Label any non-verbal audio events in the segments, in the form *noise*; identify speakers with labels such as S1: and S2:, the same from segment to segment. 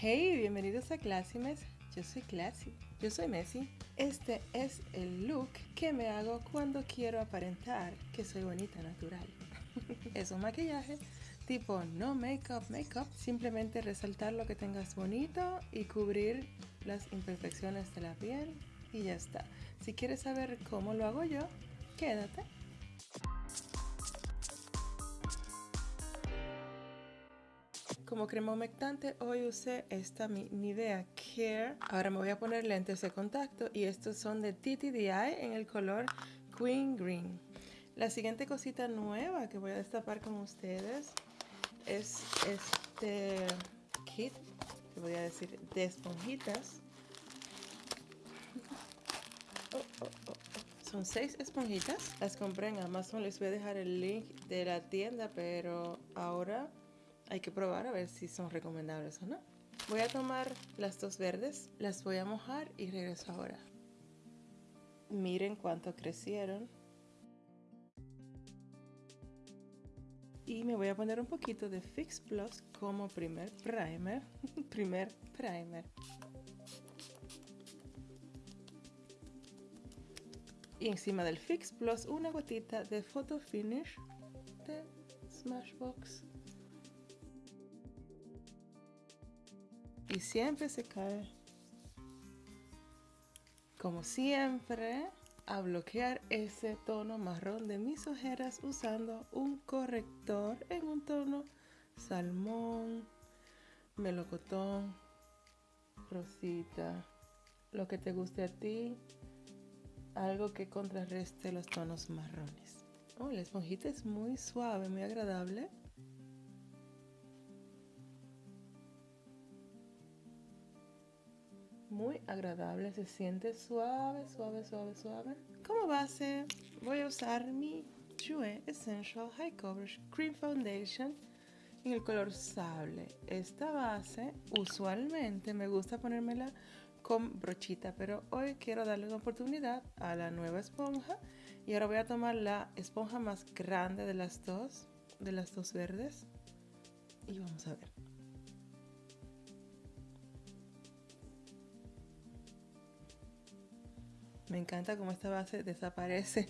S1: Hey, bienvenidos a Clásimes. Yo soy Classy. Yo soy Messi. Este es el look que me hago cuando quiero aparentar que soy bonita natural. *laughs* es un maquillaje tipo no make-up, make-up. Simplemente resaltar lo que tengas bonito y cubrir las imperfecciones de la piel y ya está. Si quieres saber cómo lo hago yo, quédate. Como crema humectante hoy usé esta mi Nivea Care. Ahora me voy a poner lentes de contacto y estos son de TTDI en el color Queen Green. La siguiente cosita nueva que voy a destapar con ustedes es este kit, que voy a decir, de esponjitas. Oh, oh, oh, Son seis esponjitas. Las compré en Amazon. Les voy a dejar el link de la tienda, pero ahora hay que probar a ver si son recomendables o no. Voy a tomar las dos verdes, las voy a mojar y regreso ahora. Miren cuánto crecieron. Y me voy a poner un poquito de Fix Plus como primer primer. *laughs* primer primer. Y encima del Fix Plus una gotita de Photo Finish de Smashbox. Y siempre se cae. Como siempre, a bloquear ese tono marrón de mis ojeras usando un corrector en un tono salmón, melocotón, rosita, lo que te guste a ti, algo que contrarreste los tonos marrones. Oh, la esponjita es muy suave, muy agradable. Muy agradable, se siente suave, suave, suave, suave. Como base voy a usar mi Jue Essential High Coverage Cream Foundation en el color sable. Esta base usualmente me gusta ponérmela con brochita, pero hoy quiero darle una oportunidad a la nueva esponja y ahora voy a tomar la esponja más grande de las dos, de las dos verdes y vamos a ver. Me encanta cómo esta base desaparece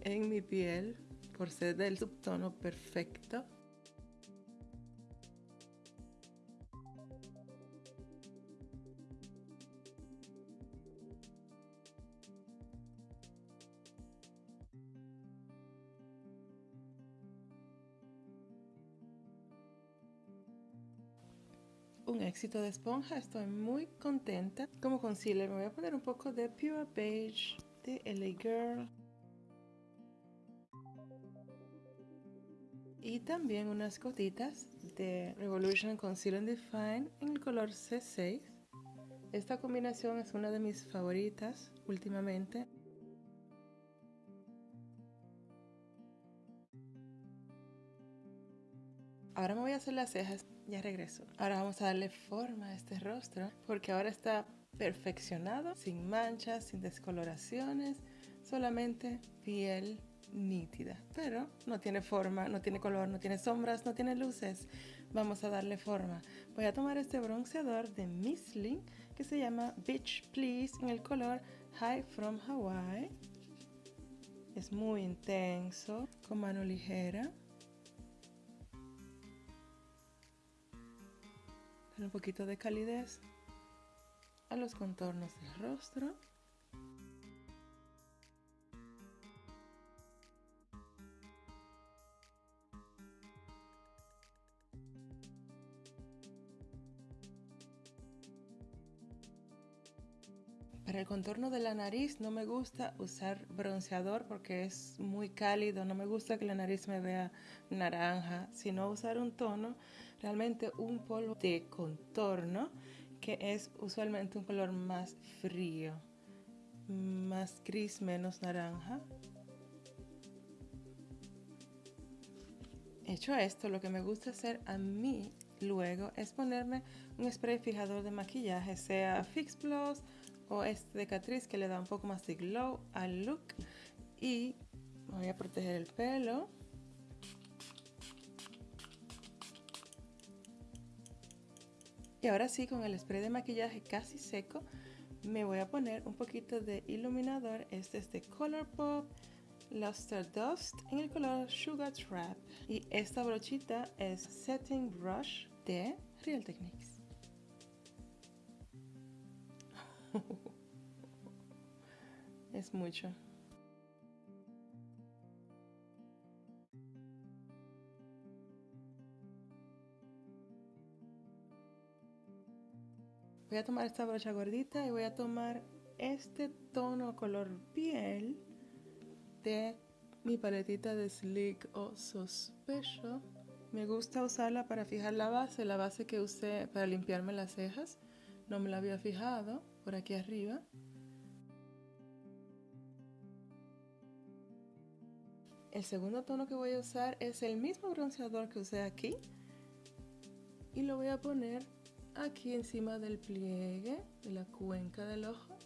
S1: en mi piel por ser del subtono perfecto. Un éxito de esponja. Estoy muy contenta. Como concealer me voy a poner un poco de Pure Beige de LA Girl. Y también unas gotitas de Revolution Concealer Define en el color C6. Esta combinación es una de mis favoritas últimamente. Ahora me voy a hacer las cejas, ya regreso. Ahora vamos a darle forma a este rostro porque ahora está perfeccionado, sin manchas, sin descoloraciones, solamente piel nítida. Pero no tiene forma, no tiene color, no tiene sombras, no tiene luces. Vamos a darle forma. Voy a tomar este bronceador de Missling que se llama Beach Please en el color High from Hawaii. Es muy intenso, con mano ligera. Un poquito de calidez a los contornos del rostro. Para el contorno de la nariz no me gusta usar bronceador porque es muy cálido, no me gusta que la nariz me vea naranja, sino usar un tono, realmente un polvo de contorno que es usualmente un color más frío, más gris, menos naranja. Hecho esto, lo que me gusta hacer a mí luego es ponerme un spray fijador de maquillaje, sea Fix Plus o este de Catrice que le da un poco más de glow al look y voy a proteger el pelo Y ahora sí, con el spray de maquillaje casi seco, me voy a poner un poquito de iluminador. Este es de Colourpop Luster Dust en el color Sugar Trap. Y esta brochita es Setting Brush de Real Techniques. *laughs* es mucho. Voy a tomar esta brocha gordita y voy a tomar este tono color piel de mi paletita de Sleek o So Special. Me gusta usarla para fijar la base, la base que usé para limpiarme las cejas. No me la había fijado por aquí arriba. El segundo tono que voy a usar es el mismo bronceador que usé aquí. Y lo voy a poner aquí encima del pliegue de la cuenca del ojo.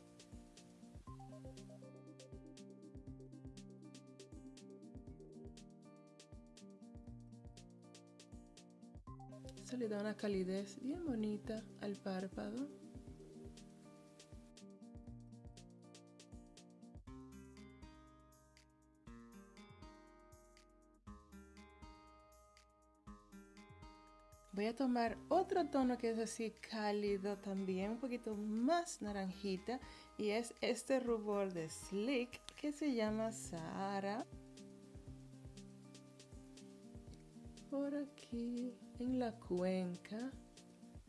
S1: Eso le da una calidez bien bonita al párpado. Voy a tomar otro tono que es así cálido también, un poquito más naranjita. Y es este rubor de Slick que se llama Sahara. Por aquí, en la cuenca,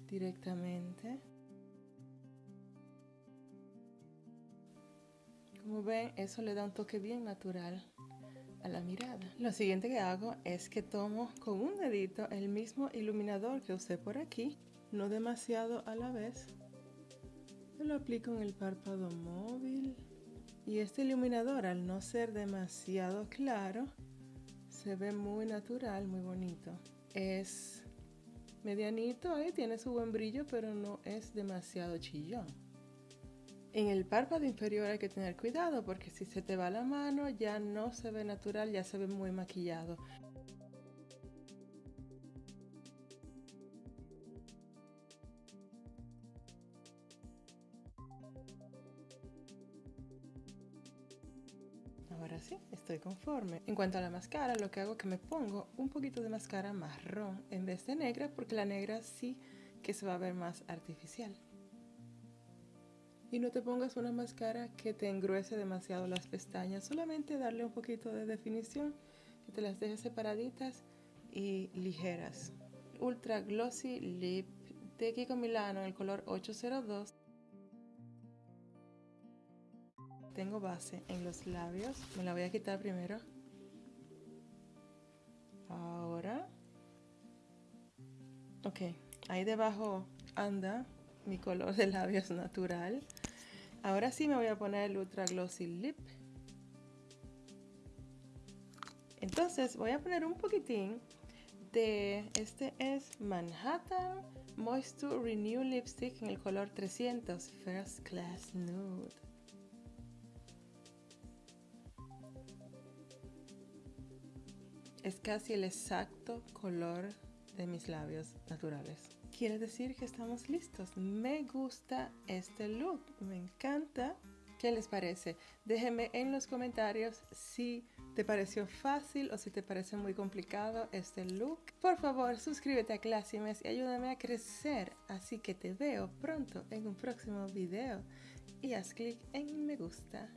S1: directamente. Como ven, eso le da un toque bien natural mirada. Lo siguiente que hago es que tomo con un dedito el mismo iluminador que usé por aquí, no demasiado a la vez. lo aplico en el párpado móvil. Y este iluminador, al no ser demasiado claro, se ve muy natural, muy bonito. Es medianito, ahí tiene su buen brillo, pero no es demasiado chillón. En el párpado inferior hay que tener cuidado porque si se te va la mano ya no se ve natural, ya se ve muy maquillado. Ahora sí, estoy conforme. En cuanto a la máscara, lo que hago es que me pongo un poquito de máscara marrón en vez de negra porque la negra sí que se va a ver más artificial. Y no te pongas una máscara que te engruese demasiado las pestañas, solamente darle un poquito de definición, que te las dejes separaditas y ligeras. Ultra Glossy Lip de Kiko Milano el color 802. Tengo base en los labios, me la voy a quitar primero. Ahora. Ok, ahí debajo anda mi color de labios natural. Ahora sí me voy a poner el Ultra Glossy Lip. Entonces voy a poner un poquitín de, este es Manhattan Moisture Renew Lipstick en el color 300 First Class Nude. Es casi el exacto color de mis labios naturales quiere decir que estamos listos. Me gusta este look, me encanta. ¿Qué les parece? Déjenme en los comentarios si te pareció fácil o si te parece muy complicado este look. Por favor, suscríbete a Classimes y ayúdame a crecer. Así que te veo pronto en un próximo video y haz clic en me gusta.